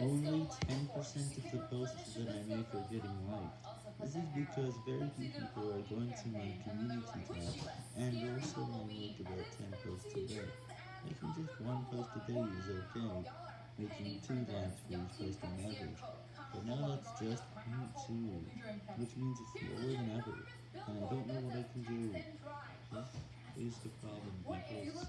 Only 10% of the posts that I make are getting liked. This is because very few people are going to my community tab, and also I make about 10 posts a day. Making just one post a day is okay, making 2 likes for each post on average, but now that's just 0.2, which means it's lower than ever, and I don't know what I can do. This is the problem with.